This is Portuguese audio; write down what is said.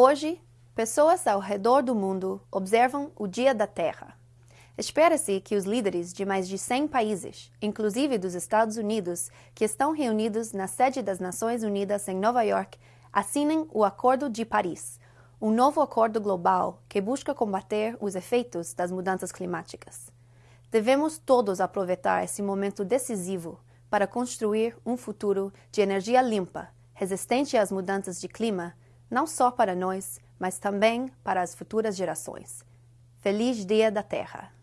Hoje, pessoas ao redor do mundo observam o Dia da Terra. Espera-se que os líderes de mais de 100 países, inclusive dos Estados Unidos, que estão reunidos na sede das Nações Unidas em Nova York, assinem o Acordo de Paris, um novo acordo global que busca combater os efeitos das mudanças climáticas. Devemos todos aproveitar esse momento decisivo para construir um futuro de energia limpa, resistente às mudanças de clima, não só para nós, mas também para as futuras gerações. Feliz Dia da Terra!